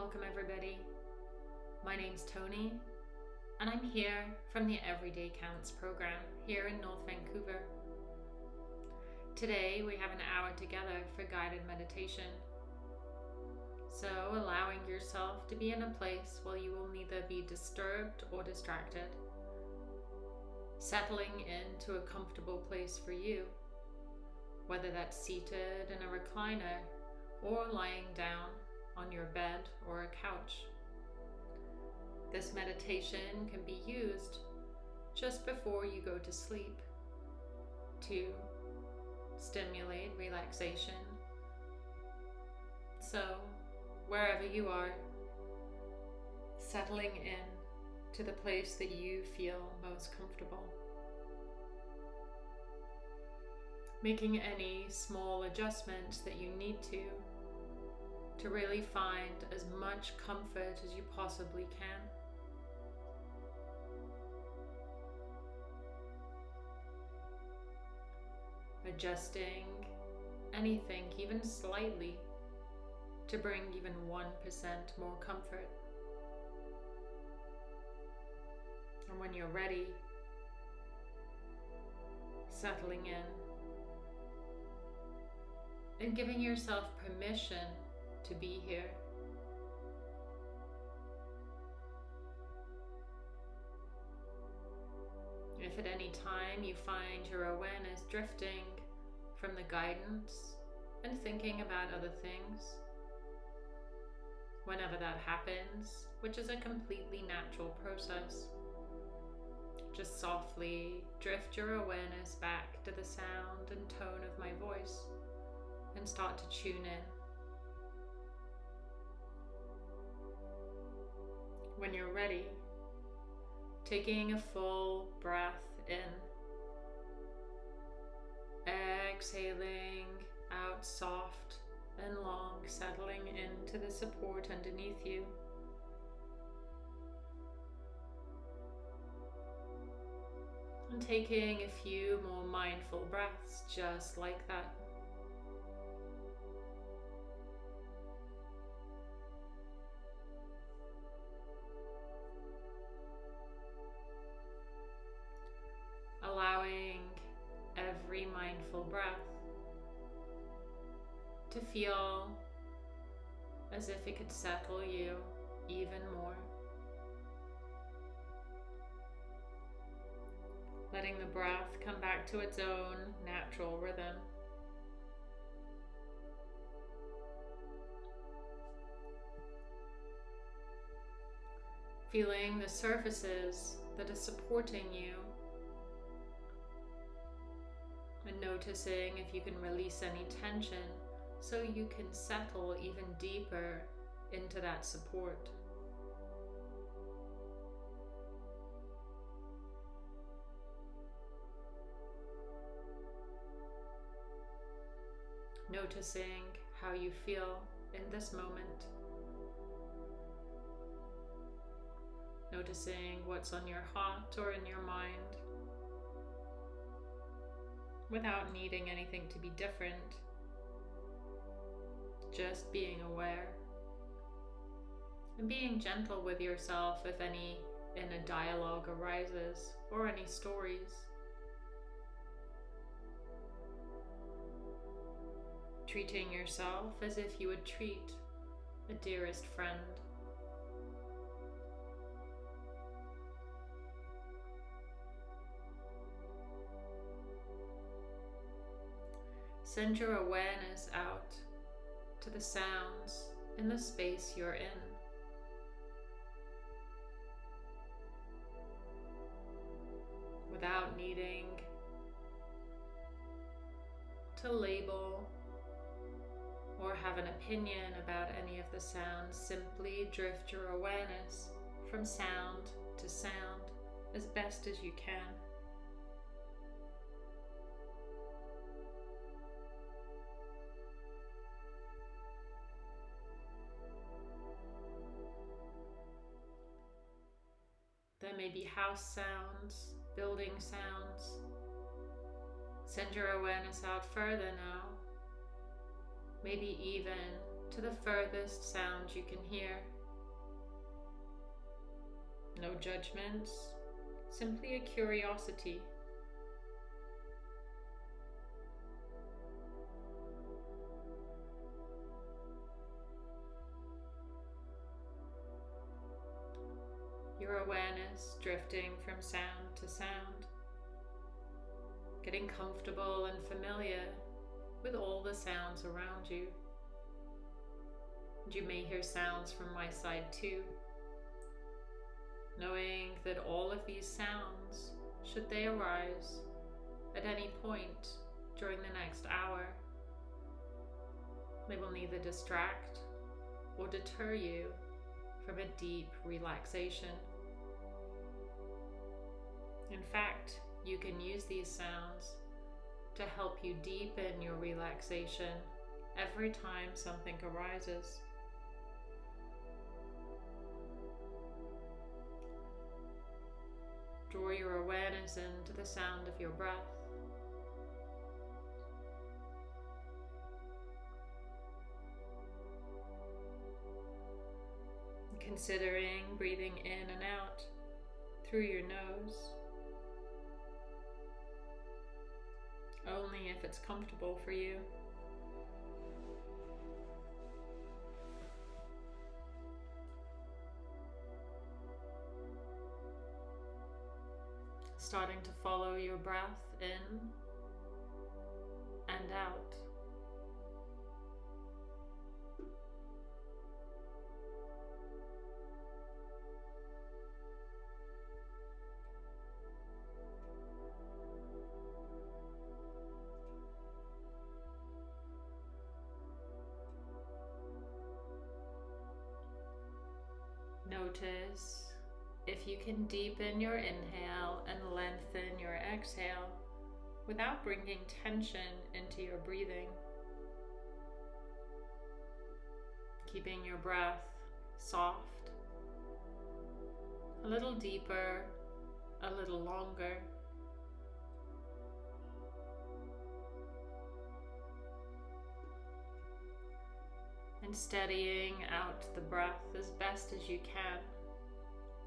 welcome everybody. My name's Tony, and I'm here from the Everyday Counts program here in North Vancouver. Today we have an hour together for guided meditation. So, allowing yourself to be in a place where you will neither be disturbed or distracted. Settling into a comfortable place for you, whether that's seated in a recliner or lying down on your bed or a couch. This meditation can be used just before you go to sleep to stimulate relaxation. So, wherever you are, settling in to the place that you feel most comfortable. Making any small adjustments that you need to to really find as much comfort as you possibly can. Adjusting anything, even slightly, to bring even 1% more comfort. And when you're ready, settling in and giving yourself permission to be here. If at any time you find your awareness drifting from the guidance and thinking about other things, whenever that happens, which is a completely natural process, just softly drift your awareness back to the sound and tone of my voice and start to tune in. When you're ready, taking a full breath in, exhaling out soft and long, settling into the support underneath you. And taking a few more mindful breaths just like that. As if it could settle you even more. Letting the breath come back to its own natural rhythm. Feeling the surfaces that are supporting you and noticing if you can release any tension so you can settle even deeper into that support. Noticing how you feel in this moment. Noticing what's on your heart or in your mind without needing anything to be different just being aware and being gentle with yourself if any inner dialogue arises or any stories. Treating yourself as if you would treat a dearest friend. Send your awareness out to the sounds in the space you're in. Without needing to label or have an opinion about any of the sounds, simply drift your awareness from sound to sound as best as you can. House sounds, building sounds. Send your awareness out further now. Maybe even to the furthest sound you can hear. No judgments, simply a curiosity. Your awareness drifting from sound to sound, getting comfortable and familiar with all the sounds around you. And you may hear sounds from my side too knowing that all of these sounds, should they arise at any point during the next hour, they will neither distract or deter you from a deep relaxation. In fact, you can use these sounds to help you deepen your relaxation every time something arises. Draw your awareness into the sound of your breath. Considering breathing in and out through your nose, only if it's comfortable for you. starting to follow your breath in and out. Notice if you can deepen your inhale and lengthen your exhale without bringing tension into your breathing. Keeping your breath soft, a little deeper, a little longer. And steadying out the breath as best as you can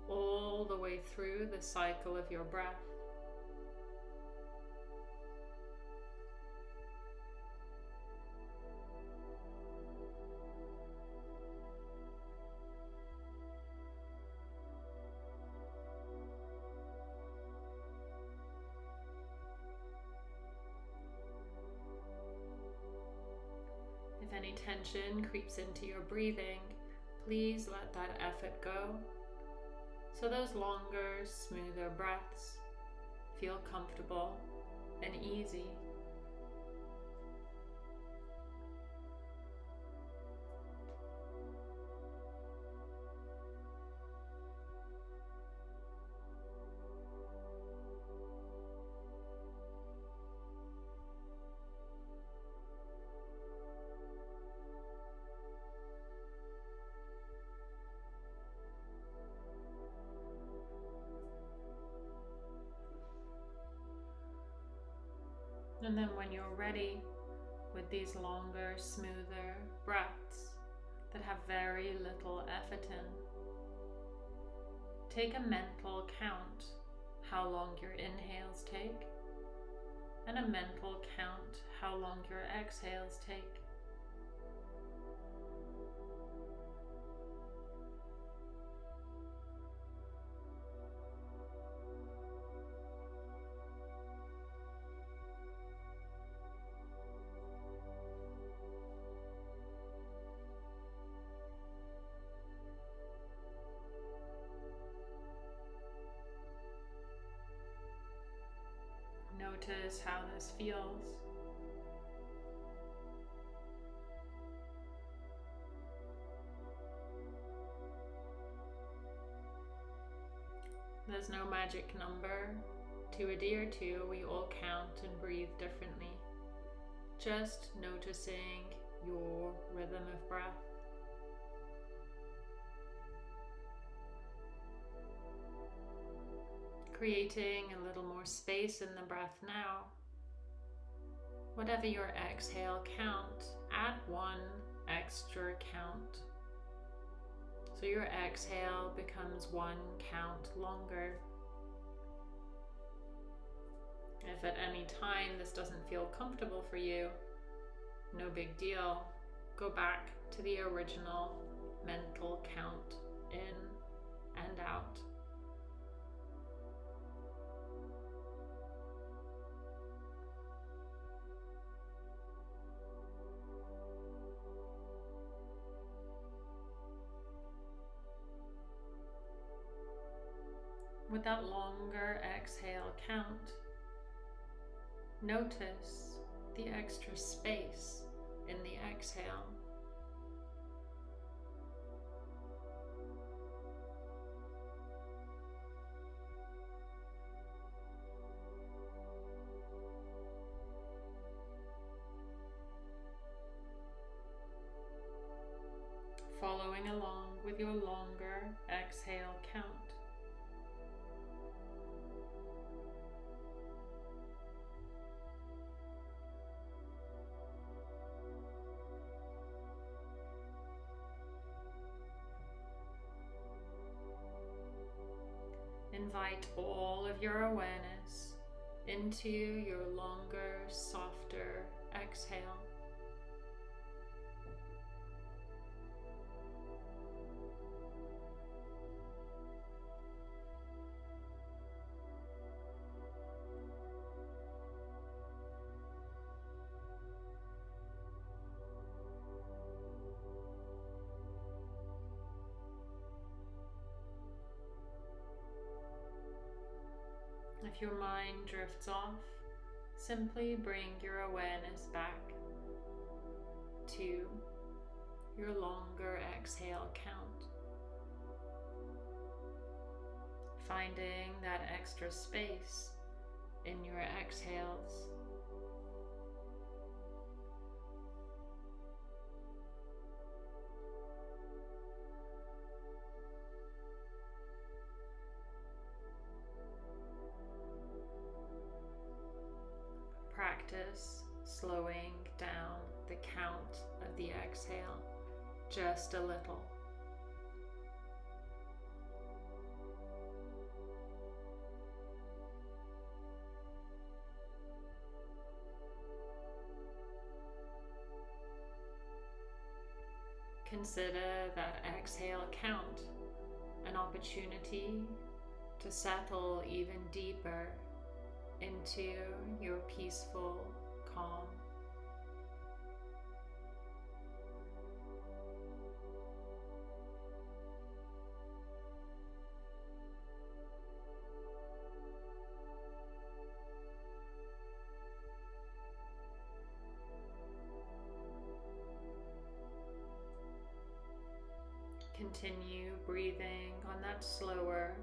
all the way through the cycle of your breath. Tension creeps into your breathing, please let that effort go so those longer, smoother breaths feel comfortable and easy. When you're ready with these longer, smoother breaths that have very little effort in, take a mental count how long your inhales take and a mental count how long your exhales take. Notice how this feels. There's no magic number to adhere to. We all count and breathe differently. Just noticing your rhythm of breath. Creating a little more space in the breath now. Whatever your exhale count, add one extra count. So your exhale becomes one count longer. If at any time this doesn't feel comfortable for you, no big deal. Go back to the original mental count in and out. With that longer exhale count, notice the extra space in the exhale. Invite all of your awareness into your longer, softer exhale. Your mind drifts off, simply bring your awareness back to your longer exhale count. Finding that extra space in your exhales. Slowing down the count of the exhale just a little. Consider that exhale count an opportunity to settle even deeper into your peaceful calm. Continue breathing on that slower,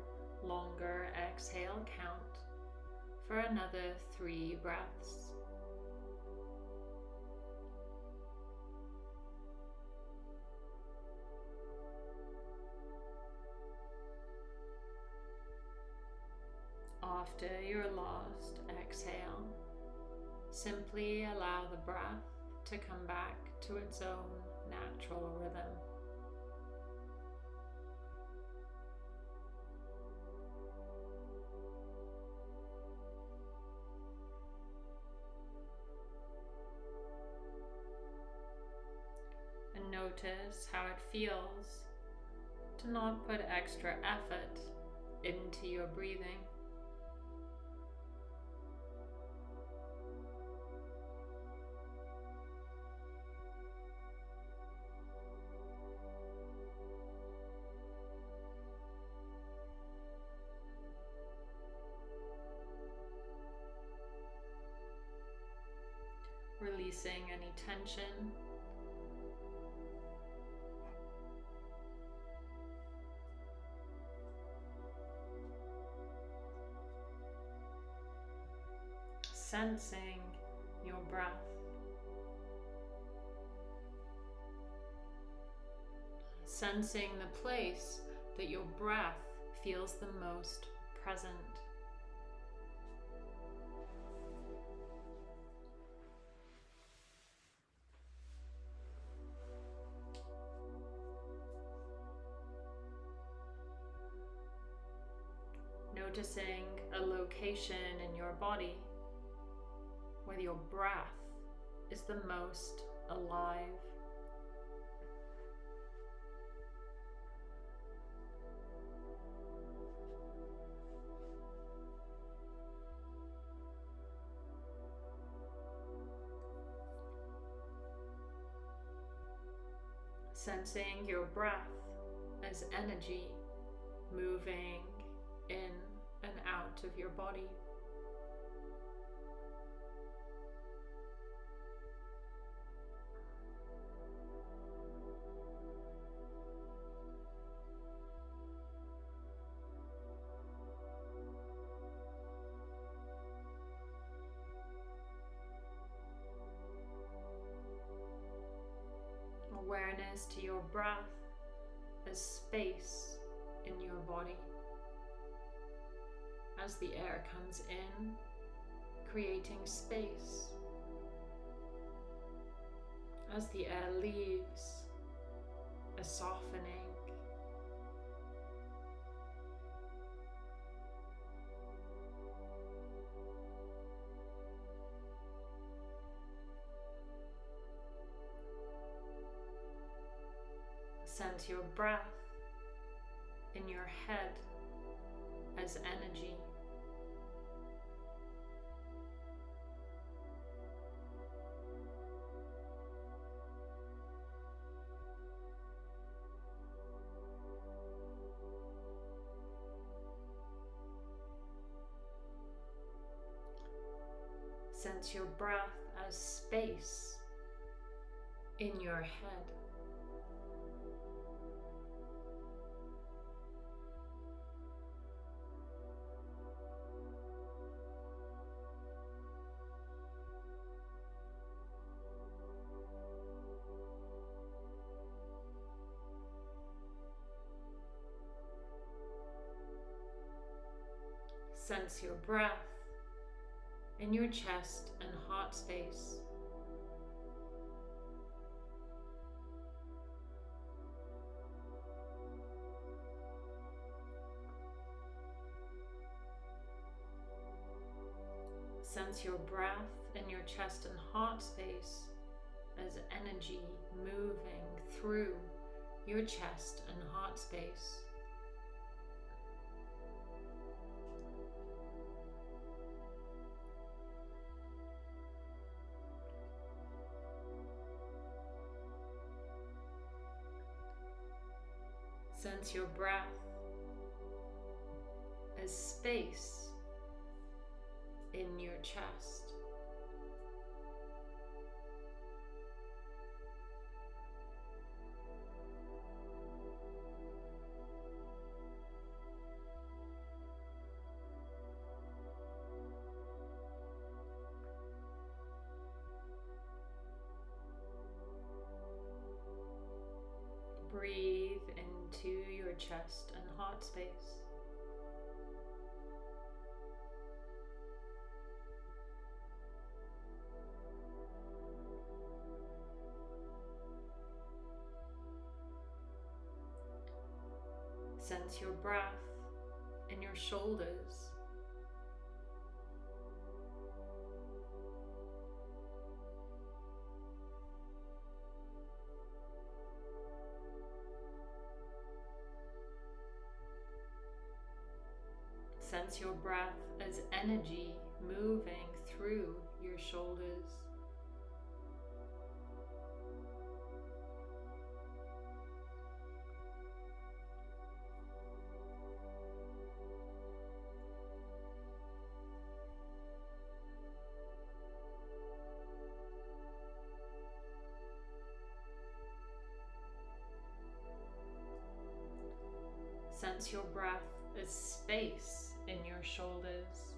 longer exhale count for another three breaths. After your last exhale, simply allow the breath to come back to its own natural rhythm. And notice how it feels to not put extra effort into your breathing. Tension sensing your breath. Sensing the place that your breath feels the most present. Location in your body where your breath is the most alive. Sensing your breath as energy moving in and out of your body. Awareness to your breath as space in your body as the air comes in, creating space. As the air leaves, a softening. Sense your breath in your head as energy. Sense your breath as space in your head. Sense your breath in your chest and heart space. Sense your breath in your chest and heart space as energy moving through your chest and heart space. Your breath as space in your chest. Sense your breath in your shoulders. Sense your breath as energy moving through your shoulders. Your breath as space in your shoulders.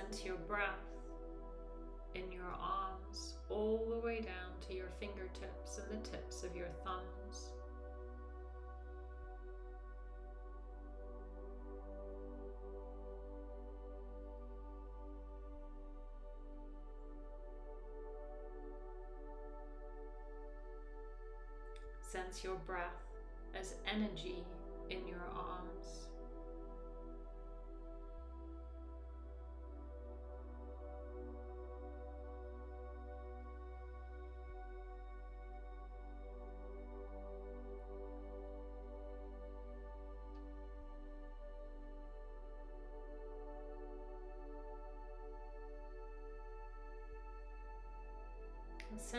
Sense your breath in your arms all the way down to your fingertips and the tips of your thumbs. Sense your breath as energy in your arms.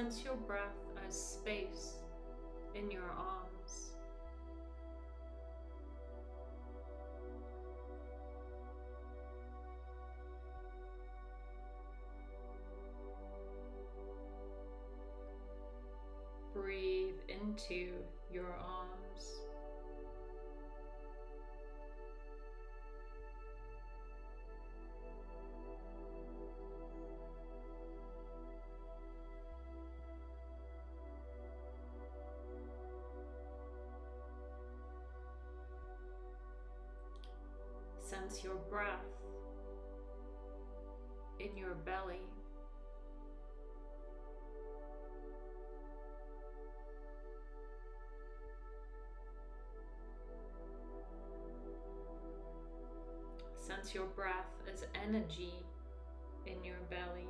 Sense your breath as space in your arms. Breathe into your arms. Sense your breath in your belly. Sense your breath as energy in your belly.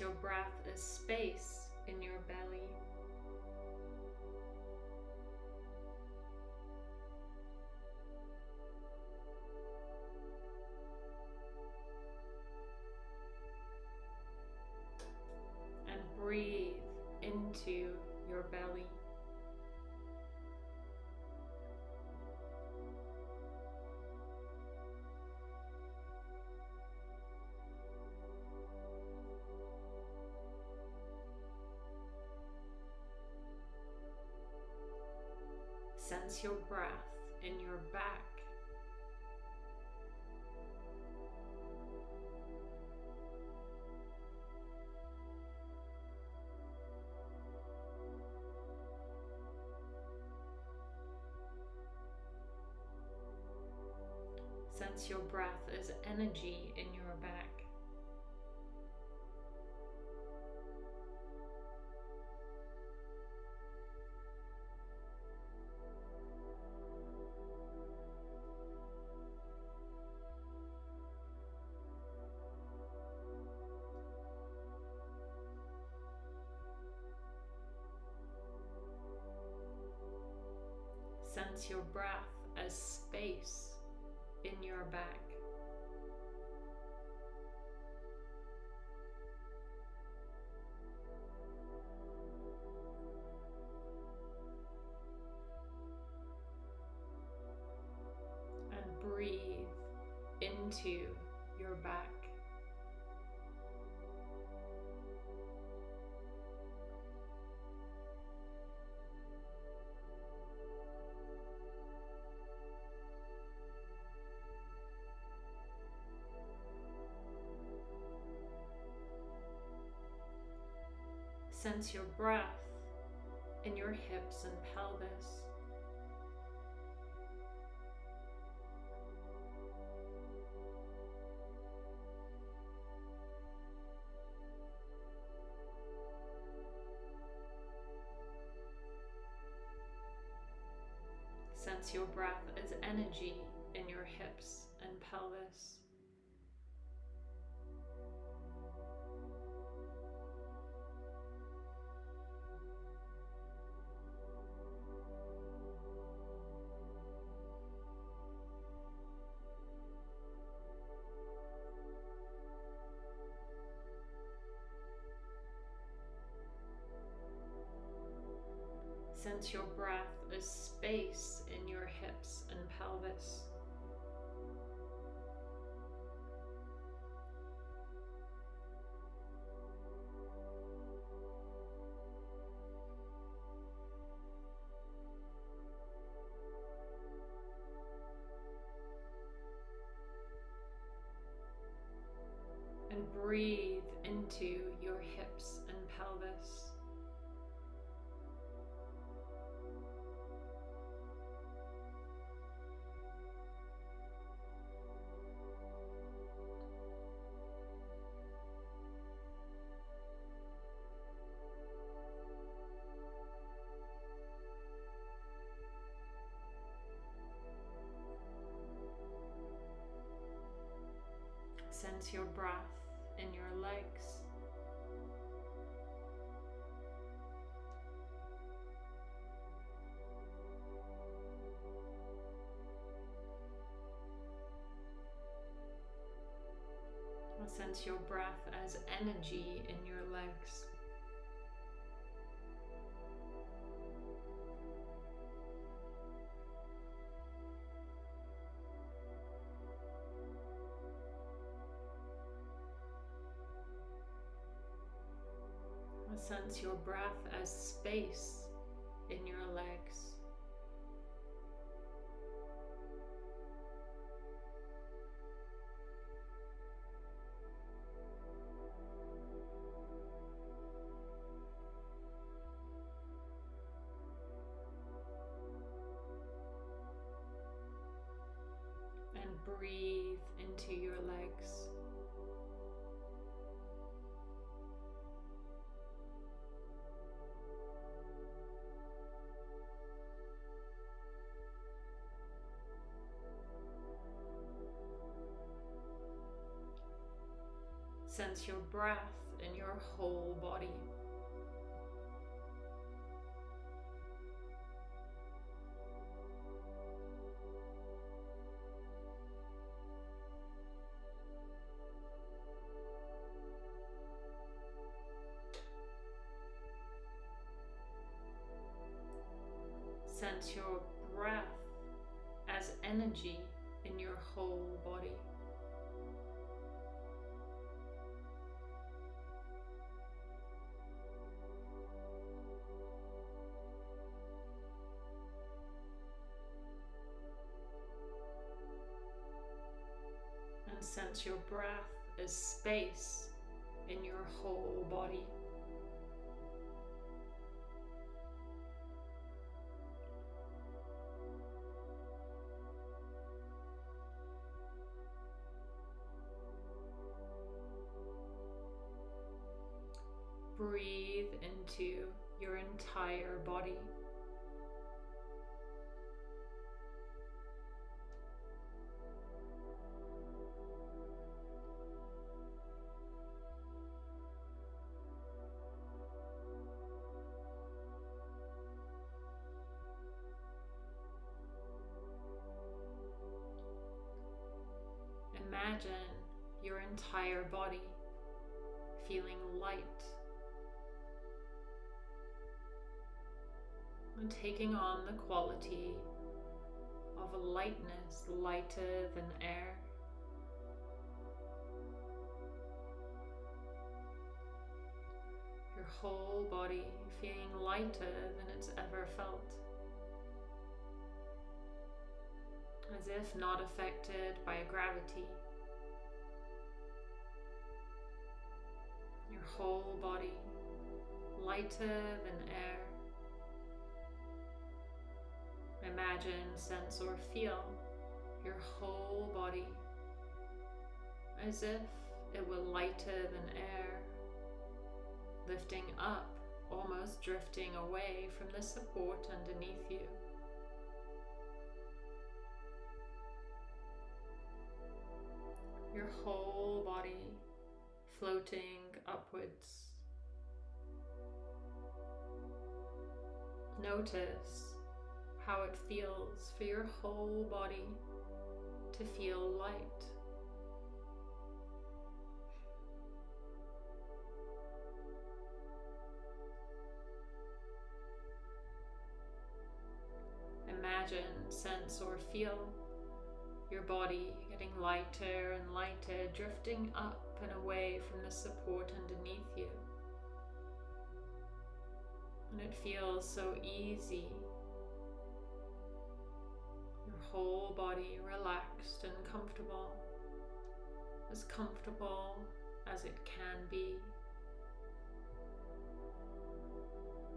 Your breath as space in your belly. Sense your breath in your back. Sense your breath as energy in your back. Sense your breath as space in your back. Sense your breath in your hips and pelvis. Sense your breath as energy Sense your breath as space in your hips and pelvis. And breathe Sense your breath in your legs. Sense your breath as energy in your legs. Your breath as space Sense your breath in your whole body. Sense your breath as energy sense your breath as space in your whole body. Breathe into your entire body. Imagine your entire body feeling light and taking on the quality of a lightness lighter than air. Your whole body feeling lighter than it's ever felt. As if not affected by gravity. Whole body lighter than air. Imagine, sense, or feel your whole body as if it were lighter than air, lifting up, almost drifting away from the support underneath you. Your whole body floating upwards. Notice how it feels for your whole body to feel light. imagine, sense, or feel your body getting lighter and lighter, drifting up and away from the support underneath you. And it feels so easy. Your whole body relaxed and comfortable, as comfortable as it can be.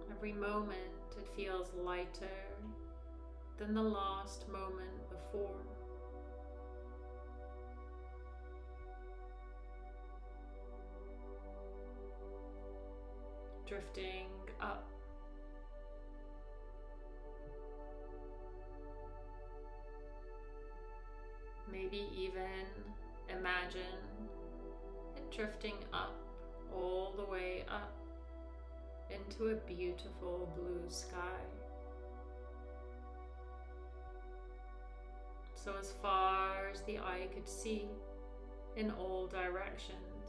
Every moment it feels lighter than the last moment before. Drifting up. Maybe even imagine it drifting up, all the way up into a beautiful blue sky. So as far as the eye could see in all directions,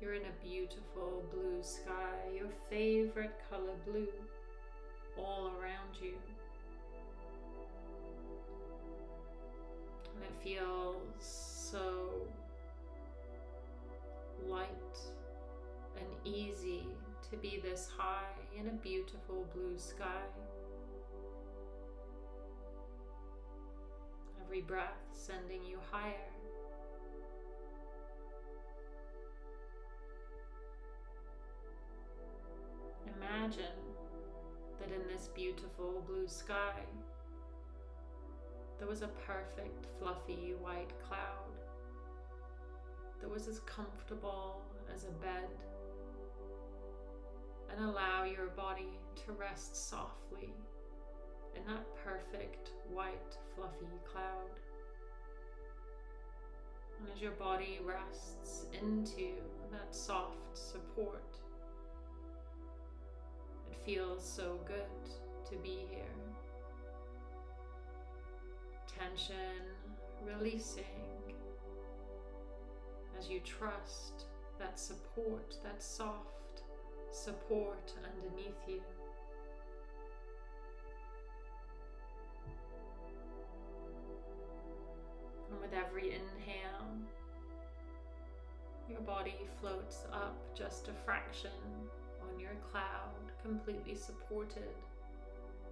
you're in a beautiful blue sky, your favorite color blue, all around you. And it feels so light and easy to be this high in a beautiful blue sky. Every breath sending you higher. Imagine that in this beautiful blue sky, there was a perfect fluffy white cloud that was as comfortable as a bed and allow your body to rest softly in that perfect white fluffy cloud. And as your body rests into that soft support, feels so good to be here. Tension releasing as you trust that support, that soft support underneath you. And with every inhale, your body floats up just a fraction on your cloud, completely supported.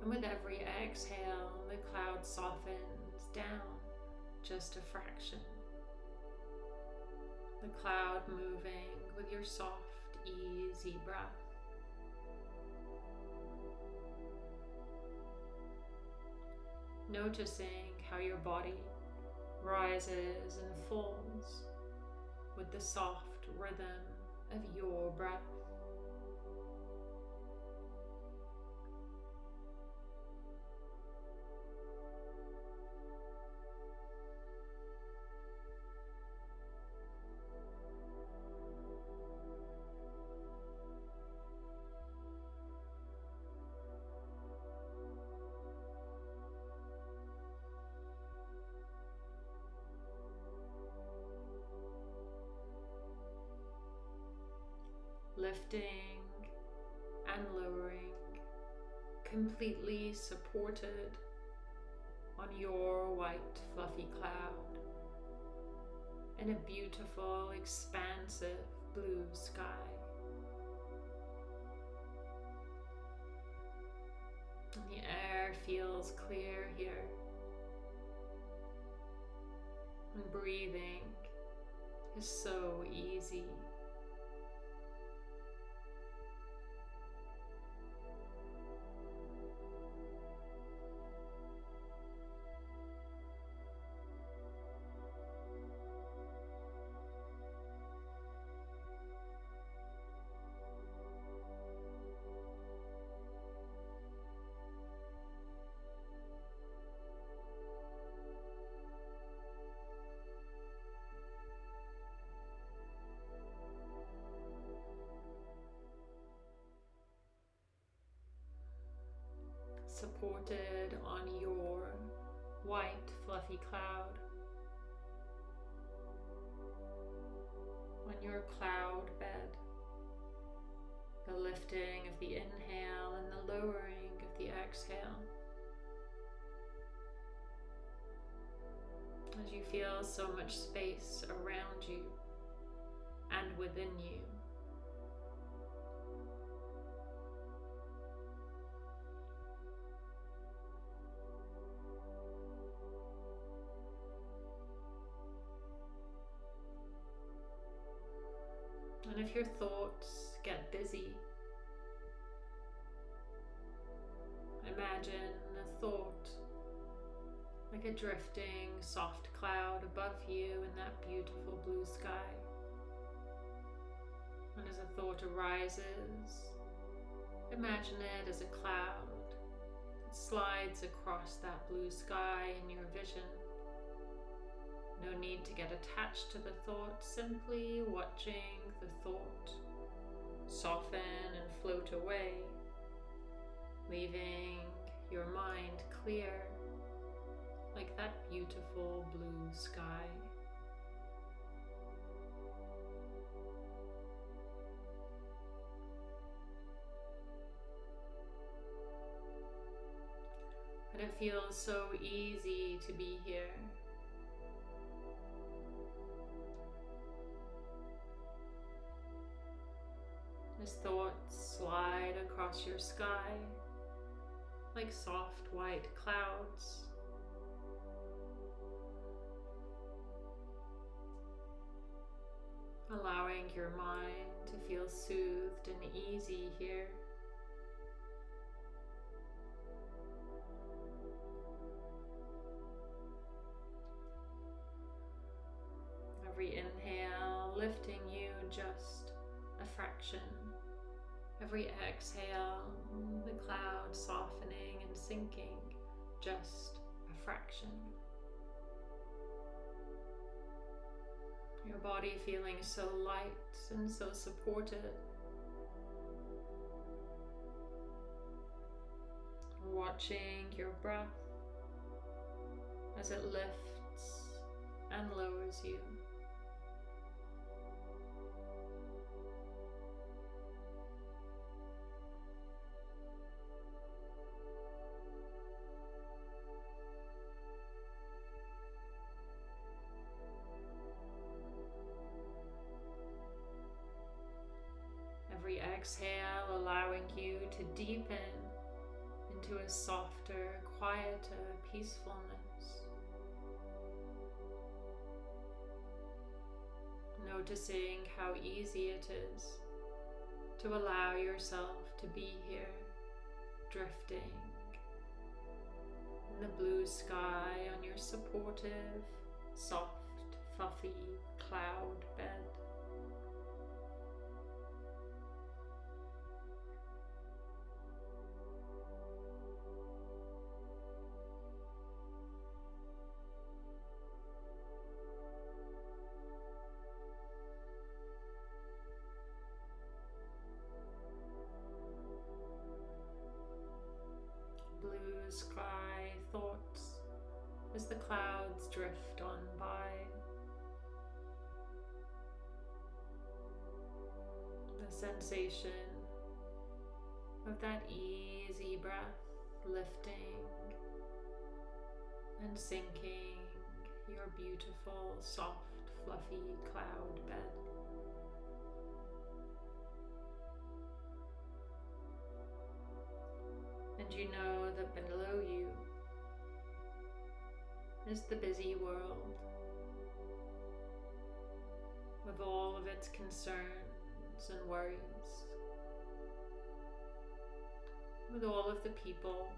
And with every exhale, the cloud softens down just a fraction. The cloud moving with your soft easy breath. Noticing how your body rises and falls with the soft rhythm of your breath. Lifting and lowering, completely supported on your white fluffy cloud in a beautiful, expansive blue sky. And the air feels clear here. And breathing is so easy. supported on your white fluffy cloud. On your cloud bed, the lifting of the inhale and the lowering of the exhale. As you feel so much space around you and within you. If your thoughts get busy, imagine a thought like a drifting soft cloud above you in that beautiful blue sky. And as a thought arises, imagine it as a cloud that slides across that blue sky in your vision. No need to get attached to the thought, simply watching the thought soften and float away, leaving your mind clear like that beautiful blue sky. And it feels so easy to be here. Across your sky like soft white clouds. allowing your mind to feel soothed and easy here. Every inhale lifting you just a fraction. Every exhale, the cloud softening and sinking just a fraction. Your body feeling so light and so supported. Watching your breath as it lifts and lowers you. Into a softer, quieter peacefulness. Noticing how easy it is to allow yourself to be here, drifting in the blue sky on your supportive, soft, fluffy cloud bed. Sensation of that easy breath lifting and sinking your beautiful, soft, fluffy cloud bed. And you know that below you is the busy world with all of its concerns and worries, with all of the people,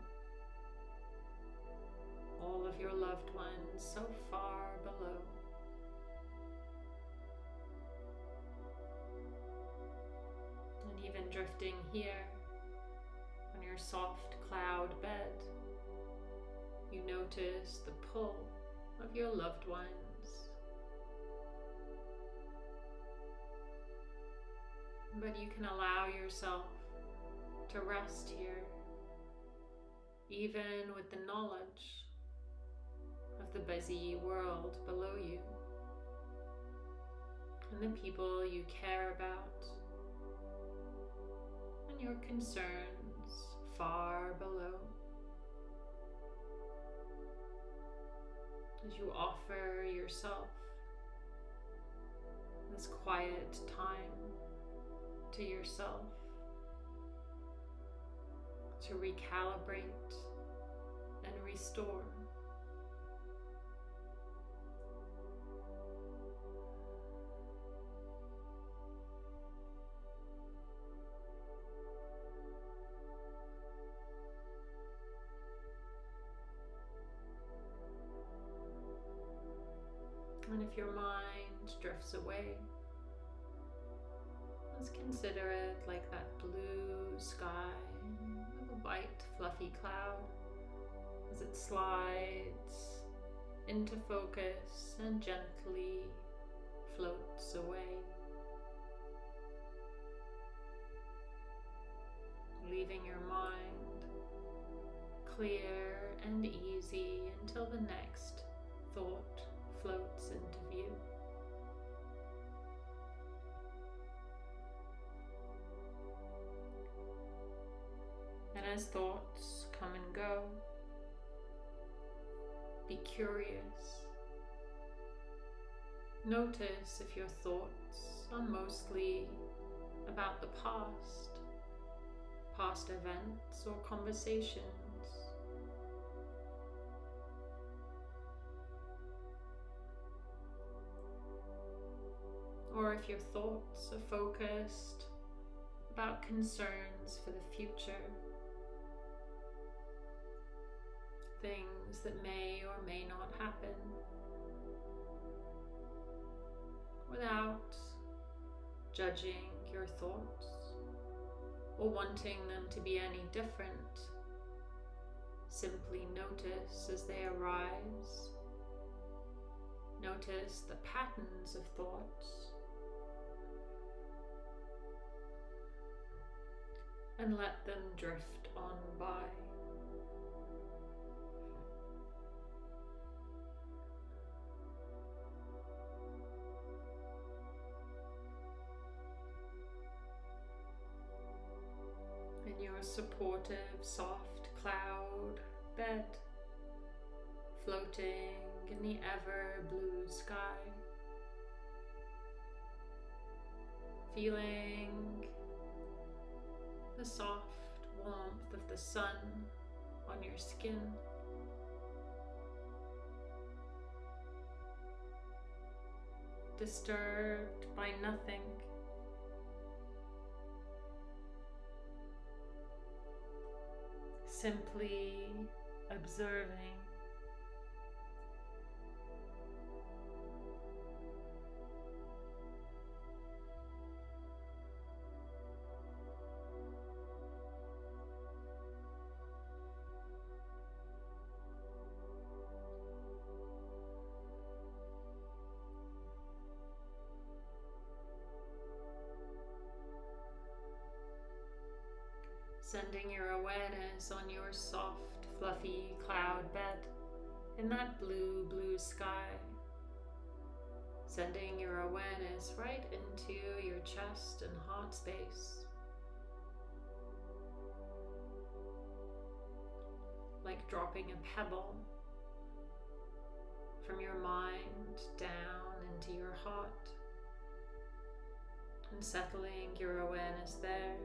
all of your loved ones so far below. And even drifting here on your soft cloud bed, you notice the pull of your loved ones. But you can allow yourself to rest here, even with the knowledge of the busy world below you and the people you care about and your concerns far below. as you offer yourself this quiet time to yourself to recalibrate and restore. And if your mind drifts away, consider it like that blue sky with a white fluffy cloud as it slides into focus and gently floats away. Leaving your mind clear and easy until the next thought floats into view. As thoughts come and go, be curious. Notice if your thoughts are mostly about the past, past events or conversations. Or if your thoughts are focused about concerns for the future, things that may or may not happen, without judging your thoughts or wanting them to be any different. Simply notice as they arise. Notice the patterns of thoughts and let them drift on by. Supportive, soft cloud bed, floating in the ever blue sky, feeling the soft warmth of the sun on your skin. Disturbed by nothing. Simply observing. Sending your awareness on your soft, fluffy cloud bed in that blue, blue sky. Sending your awareness right into your chest and heart space. Like dropping a pebble from your mind down into your heart and settling your awareness there.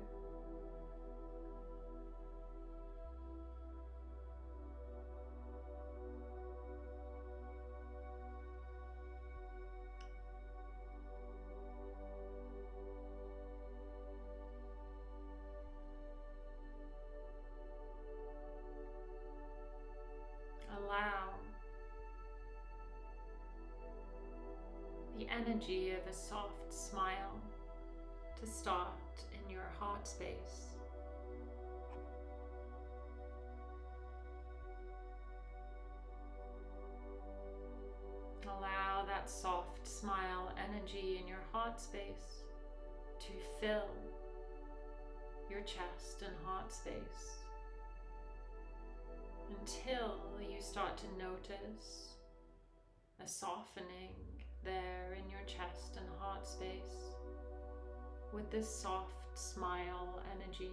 Energy of a soft smile to start in your heart space. Allow that soft smile energy in your heart space to fill your chest and heart space until you start to notice a softening there in your chest and heart space with this soft smile energy.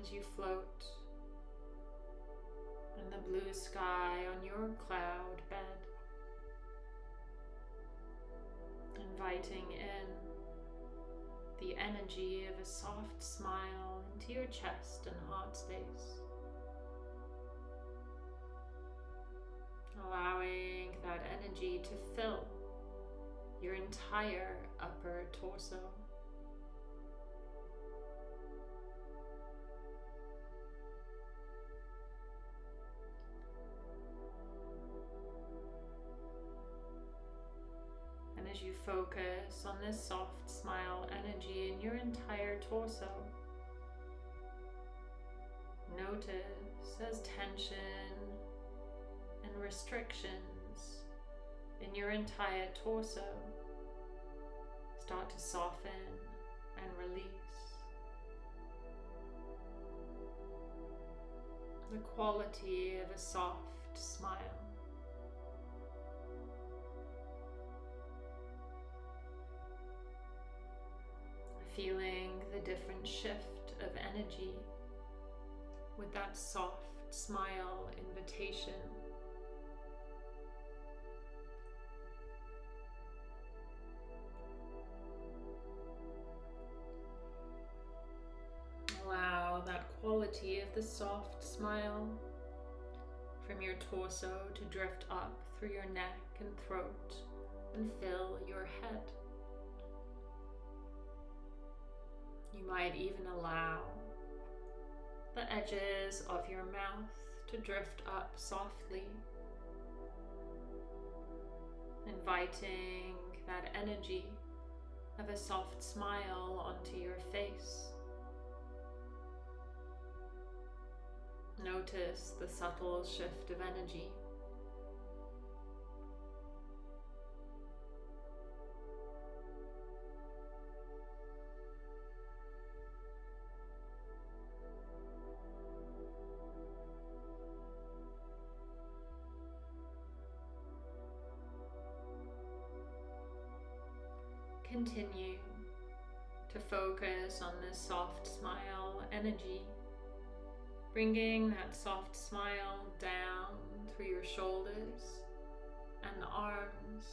As you float in the blue sky on your cloud bed. Inviting in the energy of a soft smile into your chest and heart space. Allowing that energy to fill your entire upper torso. And as you focus on this soft smile energy in your entire torso, notice as tension and restrictions in your entire torso start to soften and release. The quality of a soft smile. Feeling the different shift of energy with that soft smile invitation of the soft smile from your torso to drift up through your neck and throat and fill your head. You might even allow the edges of your mouth to drift up softly, inviting that energy of a soft smile onto your face. Notice the subtle shift of energy. Continue to focus on this soft smile energy Bringing that soft smile down through your shoulders and arms.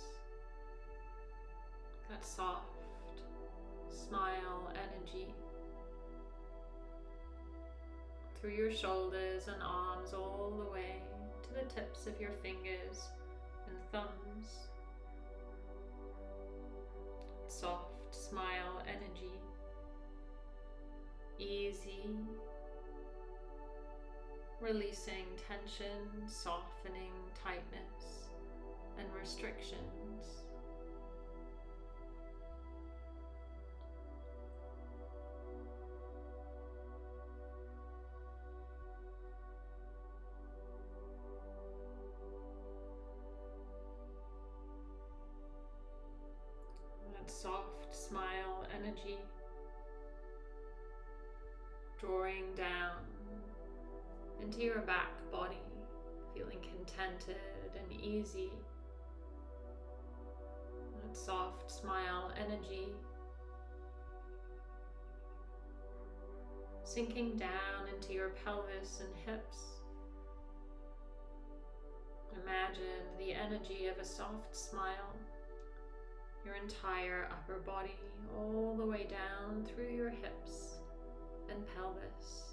That soft smile energy through your shoulders and arms all the way to the tips of your fingers and thumbs. Soft smile energy. Easy releasing tension, softening tightness and restrictions. Into your back body, feeling contented and easy. That soft smile energy sinking down into your pelvis and hips. Imagine the energy of a soft smile, your entire upper body all the way down through your hips and pelvis.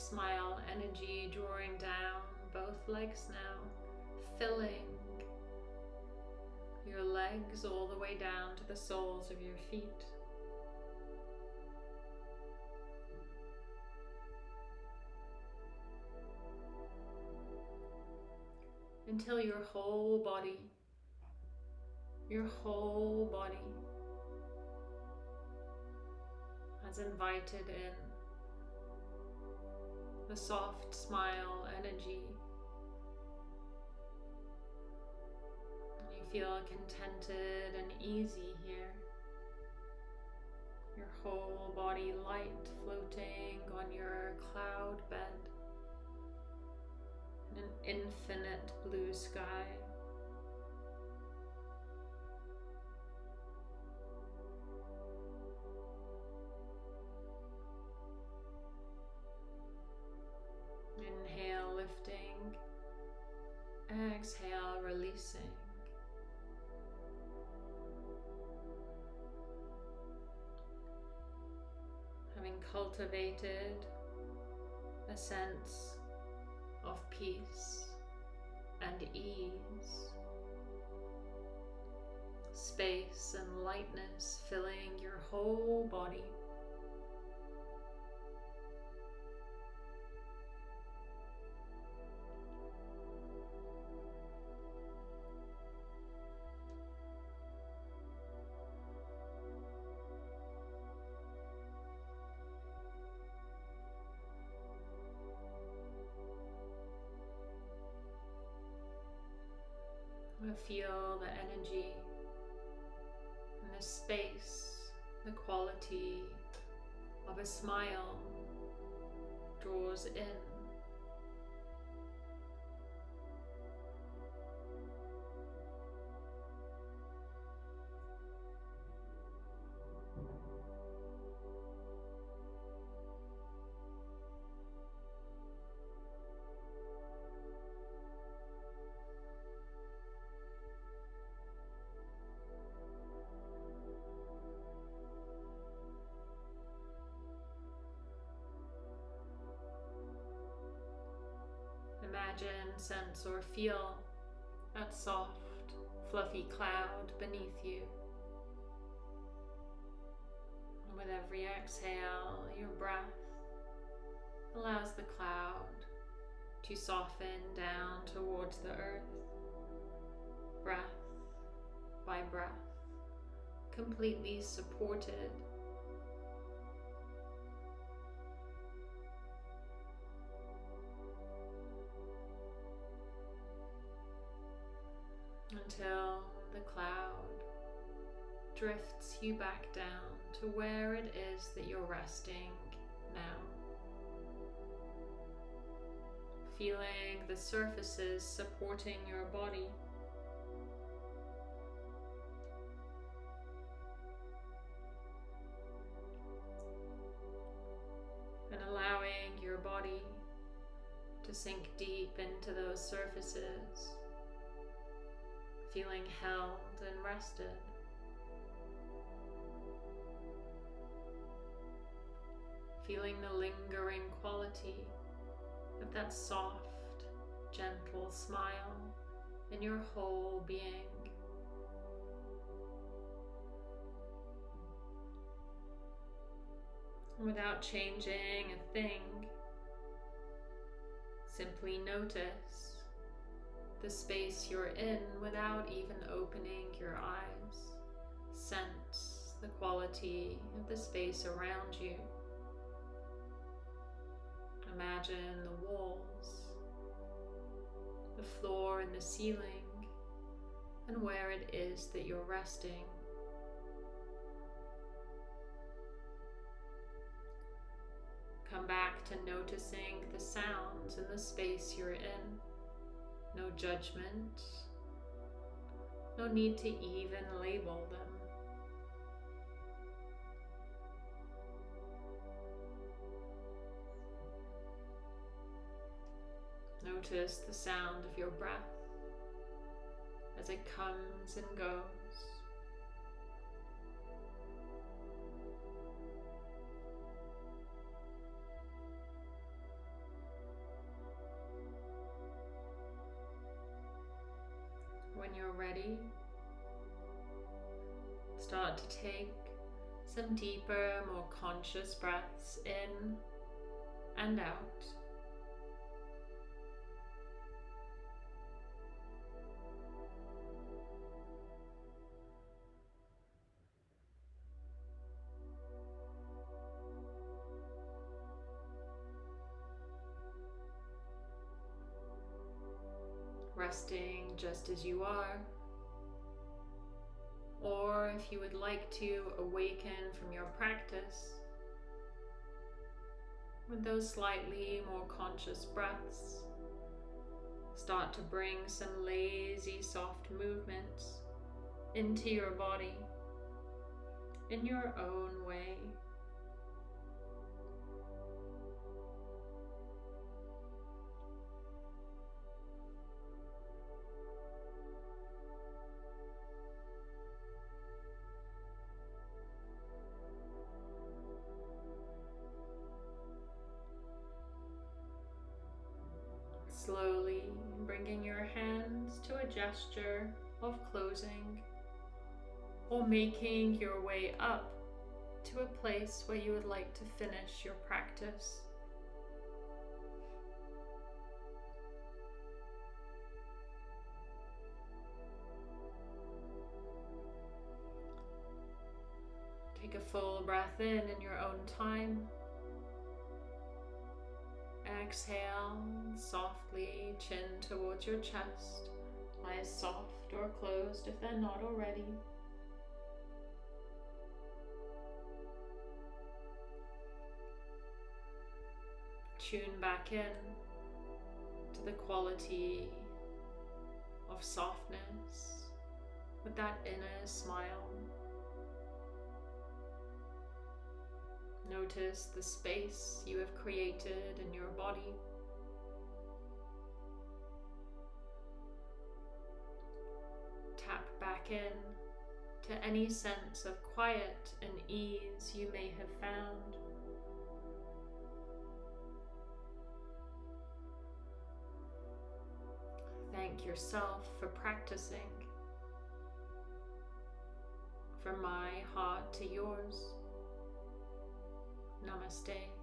Smile energy drawing down both legs now, filling your legs all the way down to the soles of your feet. Until your whole body, your whole body has invited in a soft smile energy. You feel contented and easy here. Your whole body light floating on your cloud bed in an infinite blue sky. Inhale, lifting. Exhale, releasing. Having cultivated a sense of peace and ease, space and lightness filling your whole body. Feel the energy and the space, the quality of a smile draws in. Imagine, sense, or feel that soft, fluffy cloud beneath you. And with every exhale, your breath allows the cloud to soften down towards the earth, breath by breath, completely supported drifts you back down to where it is that you're resting now. Feeling the surfaces supporting your body. And allowing your body to sink deep into those surfaces feeling held and rested. Feeling the lingering quality of that soft, gentle smile in your whole being. Without changing a thing, simply notice the space you're in without even opening your eyes. Sense the quality of the space around you. Imagine the walls, the floor and the ceiling, and where it is that you're resting. Come back to noticing the sounds in the space you're in no judgment, no need to even label them. Notice the sound of your breath as it comes and goes. When you're ready, start to take some deeper, more conscious breaths in and out. Just as you are Or if you would like to awaken from your practice with those slightly more conscious breaths, start to bring some lazy, soft movements into your body in your own way. A gesture of closing or making your way up to a place where you would like to finish your practice. Take a full breath in in your own time. Exhale softly, chin towards your chest, eyes soft or closed if they're not already. Tune back in to the quality of softness with that inner smile. Notice the space you have created in your body. In to any sense of quiet and ease you may have found. Thank yourself for practicing. From my heart to yours. Namaste.